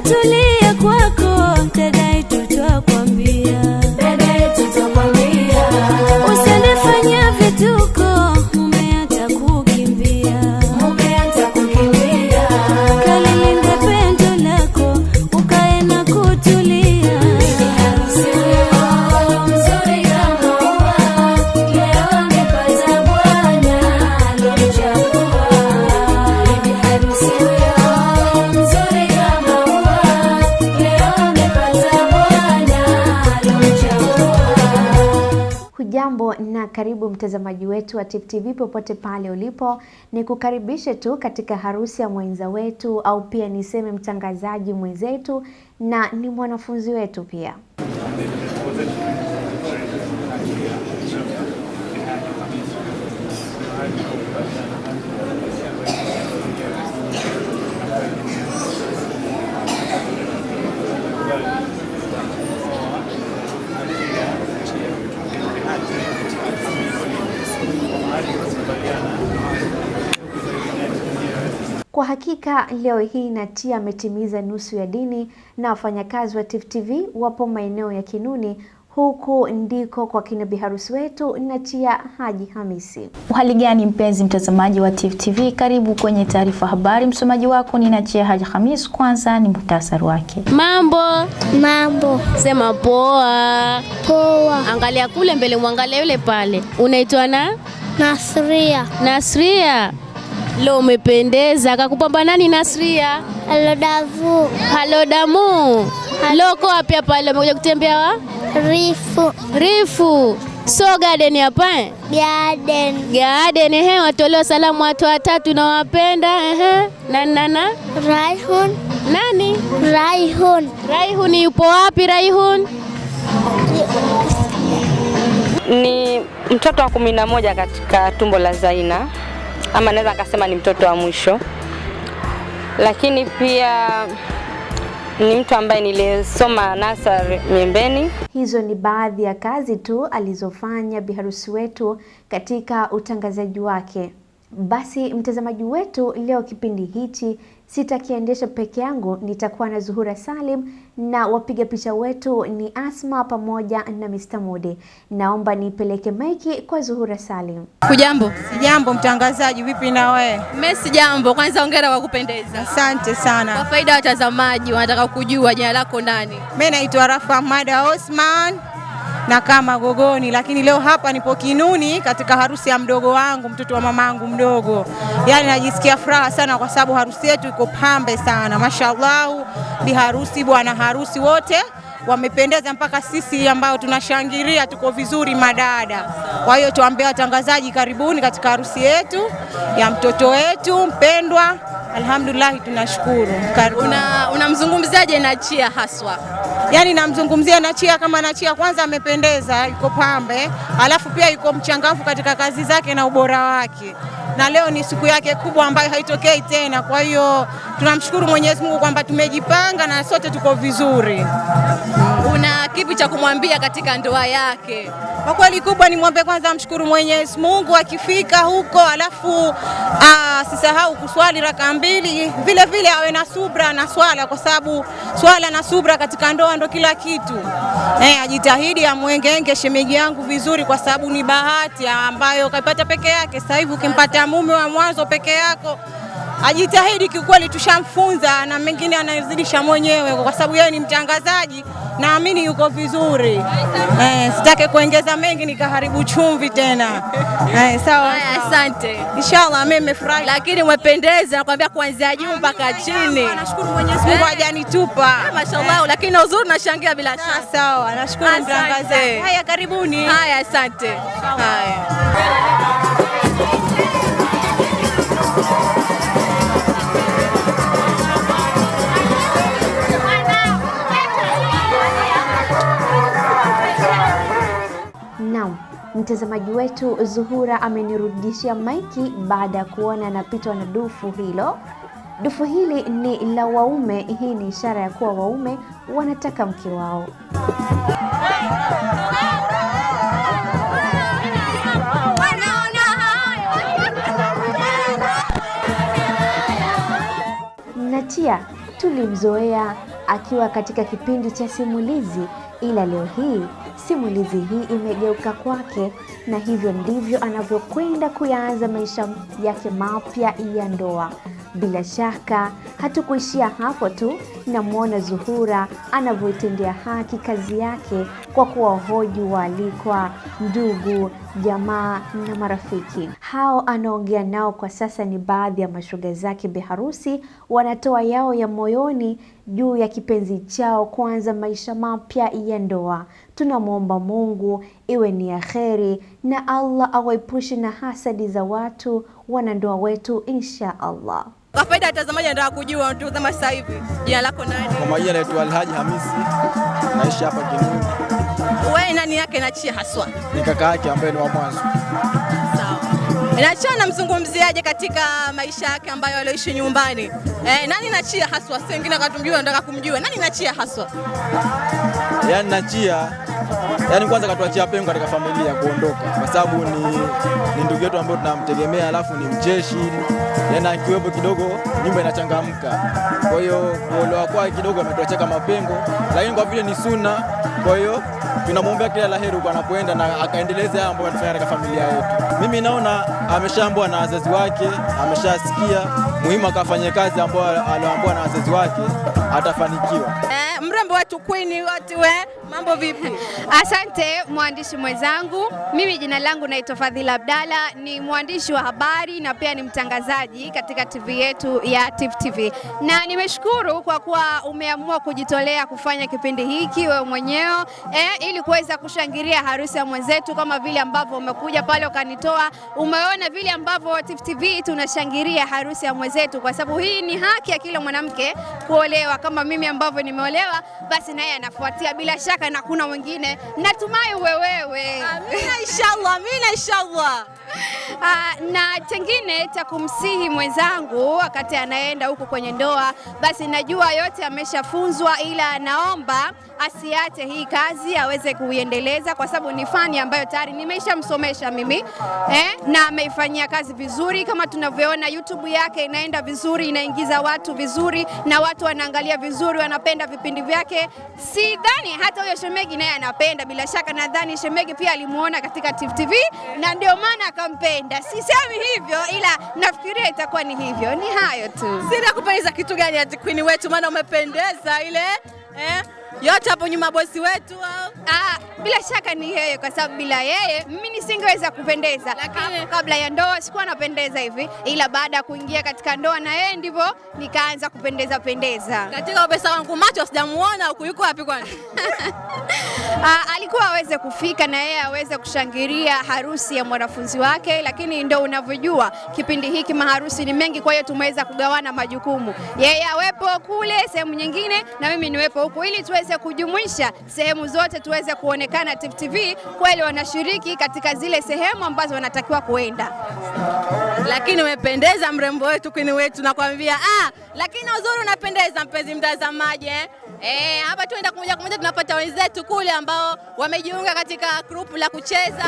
চলে karibu mtazamaji wetu wa Tifu TV popote pale ulipo, ni kukaribishe tu katika harusi ya mwenza wetu au pia niseme mtangazaji mwenzetu na ni mwanafunzi wetu pia. Kwa hakika leo hii Natia ametimiza nusu ya dini na wafanyakazi wa Tifu TV wapo maeneo ya Kinuni, huku ndiko kwa kina biharusi wetu Natia Haji Hamisi. Uhali gani mpenzi mtazamaji wa Tifu TV, karibu kwenye taarifa habari. Msomaji wako ni Natia Haji Hamisi. Kwanza ni muhtasari wake. Mambo, Mambo sema poa. poa. Angalia kule mbele, mwangalia yule pale. Unaitwa na Nasria Nasria. Leo umependeza. Kakupamba nani Nasria? Alodavu Halo damu. uko wapi hapa leo? Umekuja kutembea wa? Rifu Rifu. So garden hapa eh? Garden Garden ehe, watolewa salamu watu watatu nawapenda ehe. Nani nana? Raihun Nani? Raihun Raihun yupo wapi Raihun? ni mtoto wa kumi na moja katika tumbo la Zaina, ama naweza nikasema ni mtoto wa mwisho, lakini pia ni mtu ambaye nilisoma nasari Miembeni. Hizo ni baadhi ya kazi tu alizofanya biharusi wetu katika utangazaji wake. Basi mtazamaji wetu, leo kipindi hichi sitakiendesha peke yangu, nitakuwa na Zuhura Salim na wapiga picha wetu ni Asma pamoja na Mr. Mudi. Naomba nipeleke maiki kwa Zuhura Salim. Kujambo. Sijambo mtangazaji, vipi na wewe? Mimi jambo. Kwanza hongera kwa kupendeza. Asante sana. Kwa faida ya watazamaji wanataka kujua jina lako nani? Mimi naitwa Rafa Mada Osman na kama Gogoni, lakini leo hapa nipo Kinuni katika harusi ya mdogo wangu, mtoto wa mamangu mdogo. Yani najisikia furaha sana kwa sababu harusi yetu iko pambe sana, mashallah. Bi harusi, bwana harusi wote wamependeza mpaka sisi ambao tunashangilia tuko vizuri madada. Kwa hiyo tuambie watangazaji, karibuni katika harusi yetu ya mtoto wetu mpendwa. Alhamdulillah, tunashukuru. Karibuni. Una unamzungumziaje Nachia haswa? Yaani namzungumzia Nachia kama Nachia kwanza amependeza, yuko pambe, alafu pia yuko mchangamfu katika kazi zake na ubora wake, na leo ni siku yake kubwa ambayo haitokei tena. Kwa hiyo tunamshukuru Mwenyezi Mungu kwamba tumejipanga na sote tuko vizuri. Una kipi cha kumwambia katika ndoa yake? Kwa kweli kubwa ni mwombe kwanza amshukuru Mwenyezi Mungu akifika huko, alafu asisahau kuswali raka mbili, vile vile awe na subra na swala, kwa sababu swala na subra katika ndoa ndo kila kitu. Eh, ajitahidi amwengenge shemeji yangu vizuri, kwa sababu ni bahati ambayo kaipata peke yake. Sasa hivi ukimpata mume wa mwanzo peke yako ajitahidi kiukweli, tushamfunza na mengine anazidisha mwenyewe, kwa sababu yeye ni mtangazaji, naamini yuko vizuri. Eh, sitake kuongeza mengi nikaharibu chumvi tena. Eh, sawa. Asante. Inshallah mimi nimefurahi. Lakini umependeza, nakwambia kuanzia juu mpaka chini. Nashukuru Mwenyezi Mungu hajanitupa. Mashallah, lakini na uzuri nashangia bila shaka. Sawa, nashukuru mtangazaji. Haya, karibuni. Haya, asante. Haya. Mtazamaji wetu Zuhura amenirudishia maiki baada ya kuona anapitwa na dufu hilo. Dufu hili ni la waume. Hii ni ishara ya kuwa waume wanataka mke wao. Natia, tulimzoea akiwa katika kipindi cha simulizi, ila leo hii simulizi hii imegeuka kwake, na hivyo ndivyo anavyokwenda kuyaanza maisha yake mapya ya ndoa. Bila shaka hatukuishia hapo tu, namwona Zuhura anavyoitendea haki kazi yake kwa kuwahoji waalikwa, ndugu, jamaa na marafiki. Hao anaongea nao kwa sasa ni baadhi ya mashoga zake biharusi, wanatoa yao ya moyoni juu ya kipenzi chao kuanza maisha mapya ya ndoa. Tunamwomba Mungu iwe ni ya kheri na Allah awaepushe na hasadi za watu wanandoa wetu insha Allah. Kwa faida ya watazamaji, nataka kujua kama sasa hivi, jina lako nani? Kwa majina naitwa Alhaji Hamisi, naishi hapa Kinuni. Wewe nani yake Nachia haswa? Ni kaka yake ambaye ni wa mwanzo. Nachia namzungumziaje katika maisha yake ambayo alioishi nyumbani? Eh, nani Nachia haswa? Si wengine akatumjua, nataka kumjua nani Nachia haswa. Yaani Nachia, yaani kwanza katuachia pengo katika familia kuondoka, kwa sababu ni, ni ndugu yetu ambaye tunamtegemea, alafu ni mjeshi yaani akiwepo kidogo nyumba inachangamka. Kwa hiyo kuolewa kwake kidogo ametuachia kama pengo, lakini kwa vile ni suna, kwa hiyo tunamwombea kila la heri huko anapoenda na akaendeleze haya ambayo anafanya katika familia yetu. Mimi naona ameshaambwa na wazazi wake, ameshasikia muhimu akafanye kazi ambayo alioambiwa na wazazi wake, atafanikiwa. Eh, kwini watu we, mambo vipi? Asante mwandishi mwenzangu. Mimi jina langu naitwa Fadhila Abdalla, ni mwandishi wa habari na pia ni mtangazaji katika TV yetu ya Tifu TV, na nimeshukuru kwa kuwa umeamua kujitolea kufanya kipindi hiki wewe mwenyewe eh, ili kuweza kushangilia harusi ya mwenzetu kama vile ambavyo umekuja pale ukanitoa. Umeona vile ambavyo Tifu TV tunashangilia harusi ya mwenzetu, kwa sababu hii ni haki ya kila mwanamke kuolewa. Kama mimi ambavyo nimeolewa, naye anafuatia bila shaka, na kuna mwingine natumai wewewe. Amina inshallah, amina inshallah. Ah, na chengine cha kumsihi mwenzangu wakati anaenda huko kwenye ndoa, basi najua yote ameshafunzwa, ila naomba asiache hii kazi aweze kuiendeleza, kwa sababu ni fani ambayo tayari nimeshamsomesha mimi eh, na ameifanyia kazi vizuri. Kama tunavyoona YouTube yake inaenda vizuri, inaingiza watu vizuri, na watu wanaangalia vizuri, wanapenda vipindi vyake. Sidhani hata huyo shemegi naye anapenda, bila shaka nadhani shemegi pia alimuona katika TV na ndio maana akampenda. Sisemi hivyo, ila nafikiria itakuwa ni hivyo. Ni hayo tu. Sina kupendeza kitu gani ati Queen wetu, maana umependeza ile eh, yote hapo nyuma bosi wetu au? Ah, bila shaka ni yeye, kwa sababu bila yeye mimi nisingeweza kupendeza. Lakini kabla ya ndoa sikuwa napendeza hivi, ila baada ya kuingia katika ndoa na yeye ndivyo nikaanza kupendeza pendeza. Katika pesa wangu macho sijamuona huku, yuko wapi kwani? Ah, alikuwa aweze kufika na yeye aweze kushangilia harusi ya mwanafunzi wake, lakini ndo unavyojua kipindi hiki maharusi ni mengi, kwa hiyo tumeweza kugawana majukumu, yeye awepo kule sehemu nyingine na mimi niwepo huku, ili tuweze kujumuisha sehemu zote, tuweze kuonekana Tifu TV kweli wanashiriki katika zile sehemu ambazo wanatakiwa kuenda. Lakini umependeza mrembo wetu kwini wetu, nakwambia ah, lakini uzuri unapendeza mpenzi mtazamaji eh. Eh, hapa tuenda moja kwa moja tunapata wenzetu kule ambao wamejiunga katika grupu la kucheza.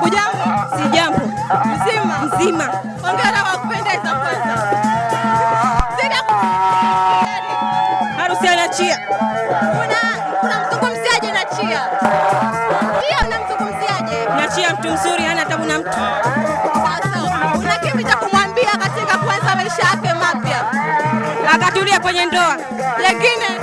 Hujambo? Sijambo. Mzima? Mzima. Hongera maisha yake mapya? Akatulia kwenye ndoa. Lengine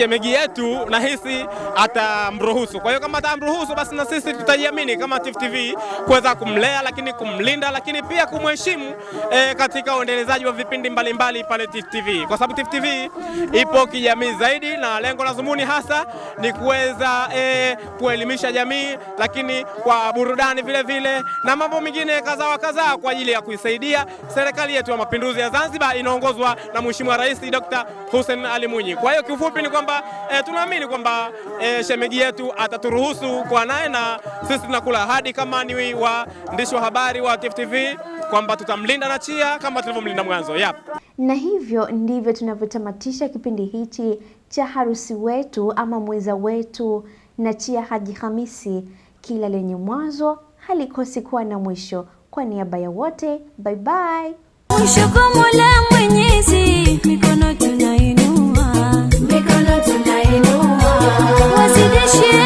shemegi yetu nahisi atamruhusu. Kwa hiyo kama atamruhusu, basi na sisi tutajiamini kama Tifu TV kuweza kumlea, lakini kumlinda, lakini pia kumheshimu eh, katika uendelezaji wa vipindi mbalimbali pale Tifu TV, kwa sababu Tifu TV ipo kijamii zaidi, na lengo la zumuni hasa ni kuweza eh, kuelimisha jamii, lakini kwa burudani vile vile na mambo mengine kadhaa wa kadhaa kwa ajili ya kuisaidia serikali yetu ya mapinduzi ya Zanzibar inaongozwa na Mheshimiwa Rais Dr. Hussein Ali Mwinyi. Kwa hiyo kiufupi ni kwamba eh, tunaamini kwamba e, shemeji yetu ataturuhusu kwa naye, na sisi tunakula ahadi kama ni waandishi wa habari wa TFTV TV kwamba tutamlinda na chia kama tulivyomlinda mwanzo. Yep. Na hivyo ndivyo tunavyotamatisha kipindi hichi cha harusi wetu ama mweza wetu na chia Haji Hamisi. Kila lenye mwanzo halikosi kuwa na mwisho. Kwa niaba ya wote, bye bye. Mwisho kwa Mola Mwenyezi, mikono tunainua tunainuwa wazidishe